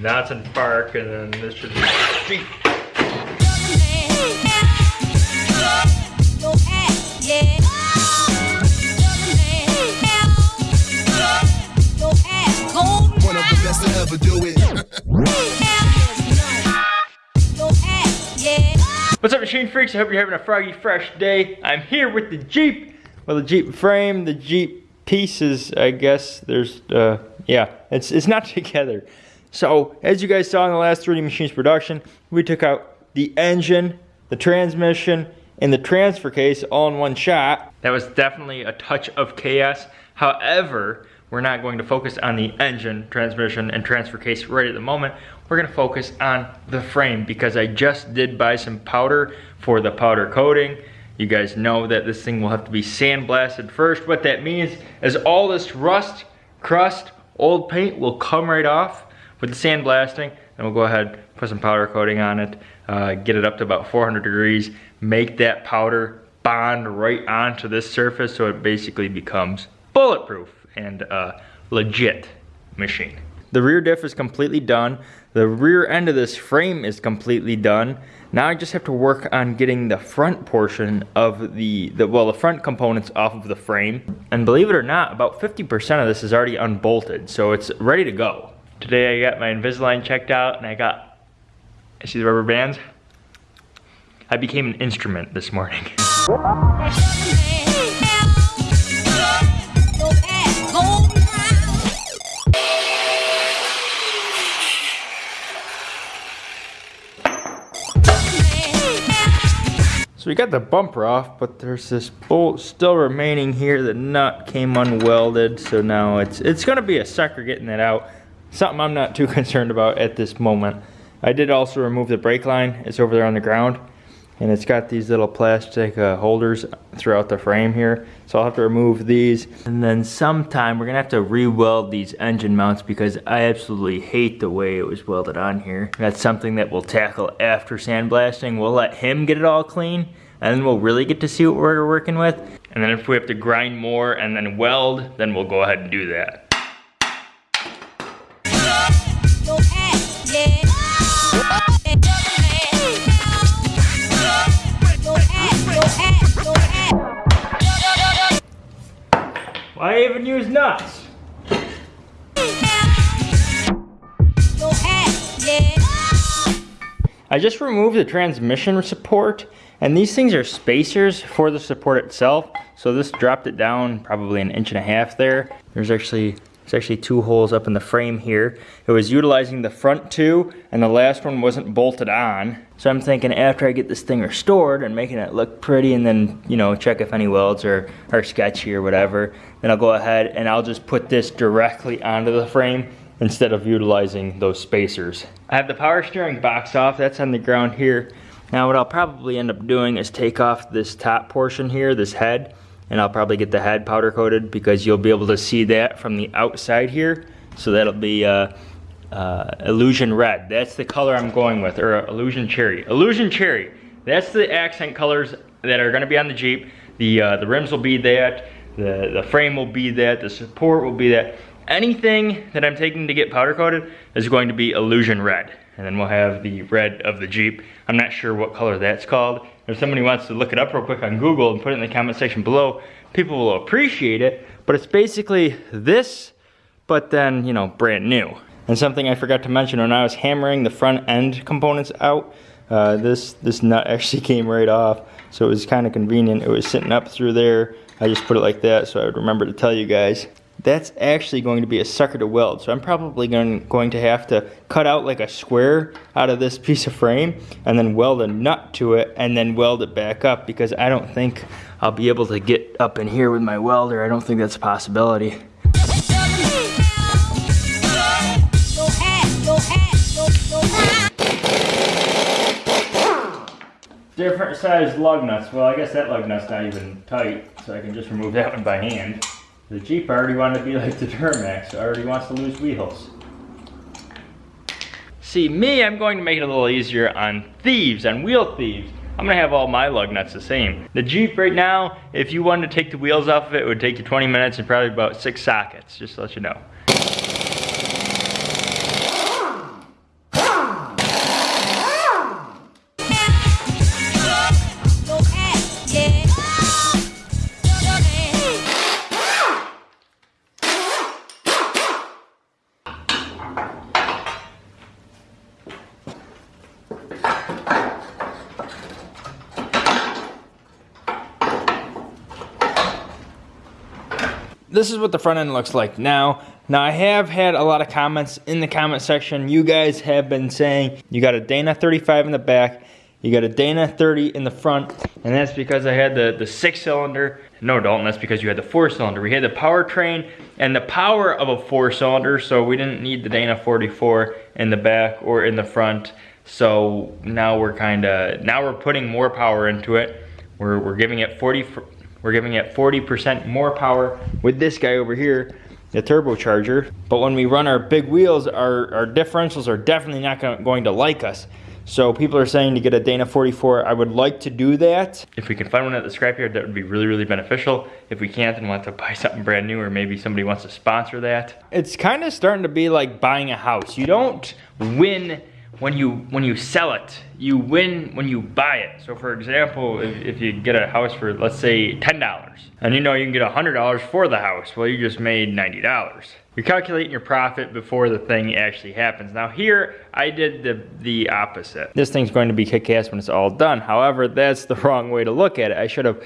And that's in park, and then this should be Jeep. One of the best to ever do it. What's up machine freaks? I hope you're having a froggy fresh day. I'm here with the Jeep. Well, the Jeep frame, the Jeep pieces, I guess. There's, uh, yeah, it's, it's not together. So, as you guys saw in the last 3D Machines production, we took out the engine, the transmission, and the transfer case all in one shot. That was definitely a touch of chaos. However, we're not going to focus on the engine, transmission, and transfer case right at the moment. We're gonna focus on the frame because I just did buy some powder for the powder coating. You guys know that this thing will have to be sandblasted first. What that means is all this rust, crust, old paint will come right off with the sandblasting. And we'll go ahead, put some powder coating on it, uh, get it up to about 400 degrees, make that powder bond right onto this surface so it basically becomes bulletproof and uh, legit machine. The rear diff is completely done. The rear end of this frame is completely done. Now I just have to work on getting the front portion of the, the well, the front components off of the frame. And believe it or not, about 50% of this is already unbolted, so it's ready to go. Today I got my Invisalign checked out and I got, I see the rubber bands? I became an instrument this morning. So we got the bumper off, but there's this bolt still remaining here. The nut came unwelded, so now it's it's gonna be a sucker getting that out. Something I'm not too concerned about at this moment. I did also remove the brake line. It's over there on the ground. And it's got these little plastic uh, holders throughout the frame here. So I'll have to remove these. And then sometime we're gonna have to re-weld these engine mounts because I absolutely hate the way it was welded on here. That's something that we'll tackle after sandblasting. We'll let him get it all clean and then we'll really get to see what we're working with. And then if we have to grind more and then weld, then we'll go ahead and do that. Use nuts? I just removed the transmission support and these things are spacers for the support itself. So this dropped it down probably an inch and a half there. There's actually there's actually two holes up in the frame here. It was utilizing the front two and the last one wasn't bolted on. So I'm thinking after I get this thing restored and making it look pretty and then, you know, check if any welds are, are sketchy or whatever, then I'll go ahead and I'll just put this directly onto the frame instead of utilizing those spacers. I have the power steering box off, that's on the ground here. Now what I'll probably end up doing is take off this top portion here, this head, and I'll probably get the head powder coated because you'll be able to see that from the outside here. So that'll be uh, uh, Illusion Red. That's the color I'm going with, or Illusion Cherry. Illusion Cherry, that's the accent colors that are gonna be on the Jeep. The, uh, the rims will be that, the, the frame will be that, the support will be that. Anything that I'm taking to get powder coated is going to be Illusion Red. And then we'll have the red of the Jeep. I'm not sure what color that's called. If somebody wants to look it up real quick on Google and put it in the comment section below, people will appreciate it. But it's basically this, but then, you know, brand new. And something I forgot to mention when I was hammering the front end components out, uh, this, this nut actually came right off. So it was kind of convenient. It was sitting up through there. I just put it like that so I would remember to tell you guys that's actually going to be a sucker to weld. So I'm probably going, going to have to cut out like a square out of this piece of frame and then weld a nut to it and then weld it back up because I don't think I'll be able to get up in here with my welder. I don't think that's a possibility. Different size lug nuts. Well, I guess that lug nut's not even tight, so I can just remove that one by hand. The Jeep already wanted to be like the Duramax, already wants to lose wheels. See, me, I'm going to make it a little easier on thieves, on wheel thieves. I'm gonna have all my lug nuts the same. The Jeep right now, if you wanted to take the wheels off of it, it would take you 20 minutes and probably about six sockets, just to let you know. This is what the front end looks like now. Now I have had a lot of comments in the comment section. You guys have been saying you got a Dana 35 in the back, you got a Dana 30 in the front, and that's because I had the, the six cylinder. No, Dalton, that's because you had the four cylinder. We had the powertrain and the power of a four cylinder, so we didn't need the Dana 44 in the back or in the front. So now we're kind of, now we're putting more power into it. We're, we're giving it 40, we're giving it 40% more power with this guy over here, the turbocharger. But when we run our big wheels, our, our differentials are definitely not going to like us. So people are saying to get a Dana 44. I would like to do that. If we can find one at the scrapyard, that would be really, really beneficial. If we can't, then we'll have to buy something brand new or maybe somebody wants to sponsor that. It's kind of starting to be like buying a house. You don't win when you when you sell it you win when you buy it. So for example if, if you get a house for let's say ten dollars and you know you can get a hundred dollars for the house well you just made ninety dollars. You're calculating your profit before the thing actually happens. Now here i did the the opposite. This thing's going to be kick-ass when it's all done. However that's the wrong way to look at it. I should have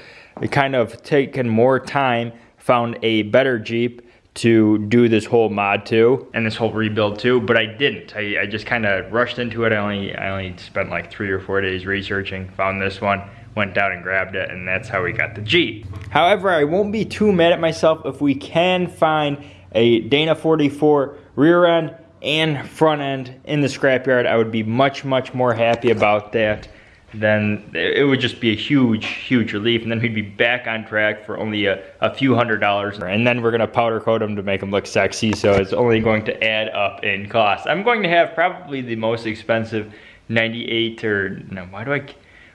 kind of taken more time found a better jeep to do this whole mod too and this whole rebuild too, but I didn't. I, I just kind of rushed into it. I only I only spent like three or four days researching, found this one, went down and grabbed it, and that's how we got the Jeep. However, I won't be too mad at myself if we can find a Dana 44 rear end and front end in the scrapyard. I would be much, much more happy about that then it would just be a huge, huge relief. And then we'd be back on track for only a, a few hundred dollars. And then we're gonna powder coat them to make them look sexy. So it's only going to add up in cost. I'm going to have probably the most expensive 98 or, no, why do I,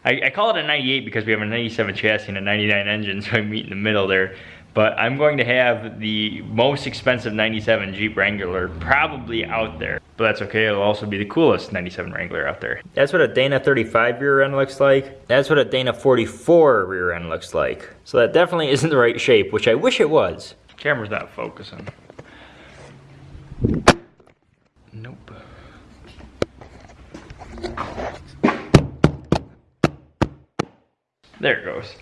I, I call it a 98 because we have a 97 chassis and a 99 engine. So I meet in the middle there but I'm going to have the most expensive 97 Jeep Wrangler probably out there. But that's okay, it'll also be the coolest 97 Wrangler out there. That's what a Dana 35 rear end looks like. That's what a Dana 44 rear end looks like. So that definitely isn't the right shape, which I wish it was. Camera's not focusing. Nope. There it goes.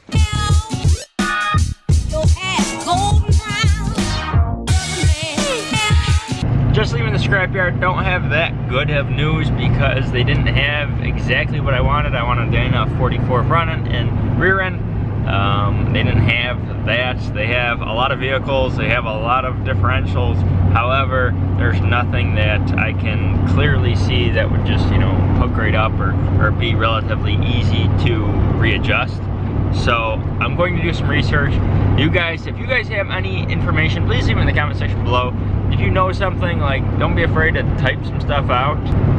Just leaving the scrapyard, don't have that good of news because they didn't have exactly what I wanted. I wanted Dana 44 front end and rear end. Um, they didn't have that. They have a lot of vehicles, they have a lot of differentials. However, there's nothing that I can clearly see that would just, you know, hook right up or, or be relatively easy to readjust. So I'm going to do some research. You guys, if you guys have any information, please leave it in the comment section below. If you know something, like, don't be afraid to type some stuff out.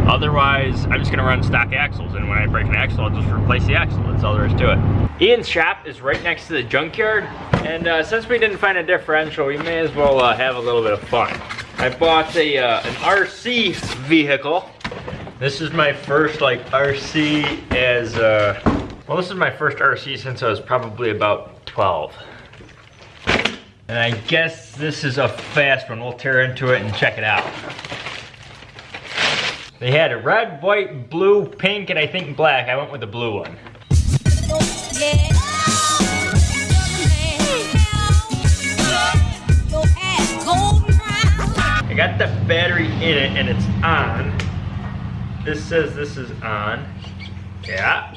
Otherwise, I'm just gonna run stock axles, and when I break an axle, I'll just replace the axle. That's all there is to it. Ian's shop is right next to the junkyard, and uh, since we didn't find a differential, we may as well uh, have a little bit of fun. I bought a uh, an RC vehicle. This is my first like RC as uh, well, this is my first RC since I was probably about 12. And I guess this is a fast one. We'll tear into it and check it out. They had a red, white, blue, pink, and I think black. I went with the blue one. I got the battery in it and it's on. This says this is on. Yeah.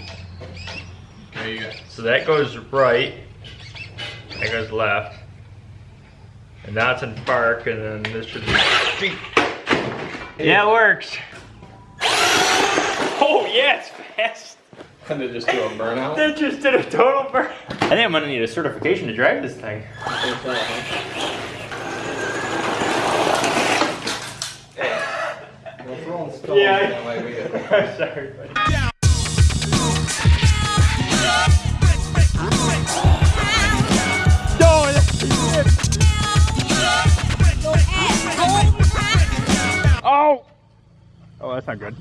There you go. So that goes right, that goes left. And that's in park, and then this should be street. Yeah, it works. Oh yeah, it's fast. And they just do a burnout. That just did a total burn. I think I'm gonna need a certification to drive this thing. We're throwing stones Yeah. that way we get- I'm sorry, buddy. Oh, that's not good.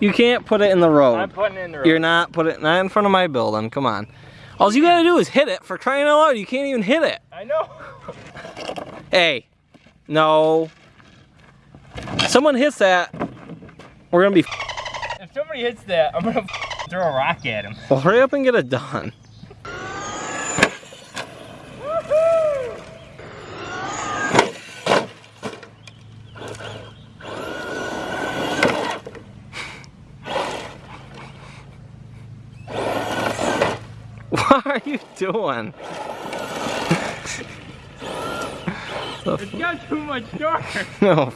You can't put it in the road. I'm putting it in the road. You're not put it not in front of my building. Come on. All you gotta do is hit it for crying out loud. You can't even hit it. I know. Hey, No. Someone hits that. We're gonna be. If somebody hits that, I'm gonna throw a rock at him. Well, hurry up and get it done. What are you doing? It's got too much torque. No.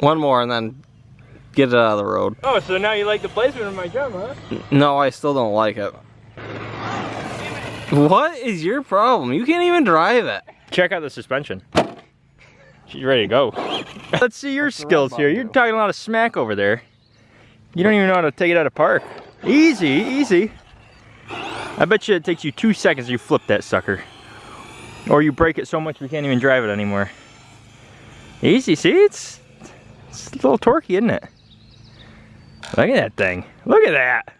One more and then get it out of the road. Oh, so now you like the placement of my drum, huh? No, I still don't like it. What is your problem? You can't even drive it. Check out the suspension. She's ready to go. Let's see your skills here. You're talking a lot of smack over there. You don't even know how to take it out of park. Easy, easy. I bet you it takes you two seconds to flip that sucker. Or you break it so much you can't even drive it anymore. Easy, see? It's, it's a little torquey, isn't it? Look at that thing. Look at that.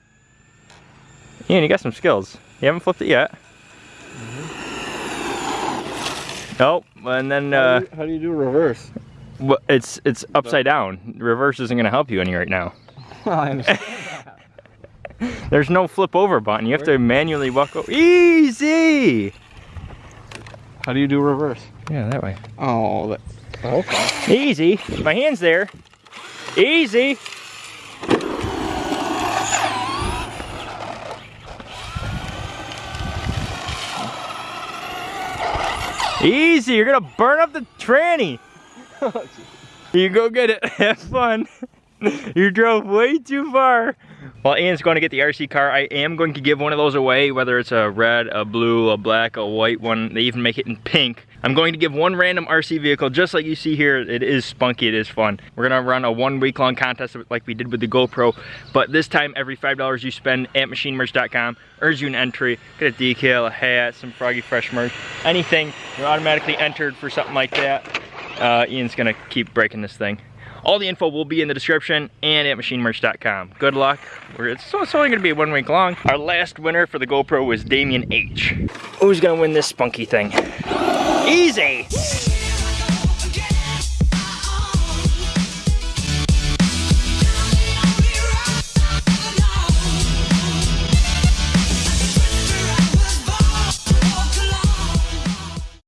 Ian, you got some skills. You haven't flipped it yet. Nope, and then uh, how do you do reverse? well, it's it's upside down. Reverse isn't gonna help you any right now. I understand. There's no flip over button. You have to manually walk over. Easy! How do you do reverse? Yeah, that way. Oh, that, okay. Easy. My hand's there. Easy. Easy, you're gonna burn up the tranny. Oh, you go get it, have fun. you drove way too far. While Ian's going to get the RC car, I am going to give one of those away, whether it's a red, a blue, a black, a white one. They even make it in pink. I'm going to give one random RC vehicle, just like you see here. It is spunky, it is fun. We're gonna run a one week long contest like we did with the GoPro, but this time every $5 you spend at machinemerch.com earns you an entry. Get a decal, a hat, some Froggy Fresh merch, anything. You're automatically entered for something like that. Uh, Ian's gonna keep breaking this thing. All the info will be in the description and at machinemerch.com. Good luck. It's, it's only gonna be one week long. Our last winner for the GoPro was Damien H. Who's gonna win this spunky thing? Easy!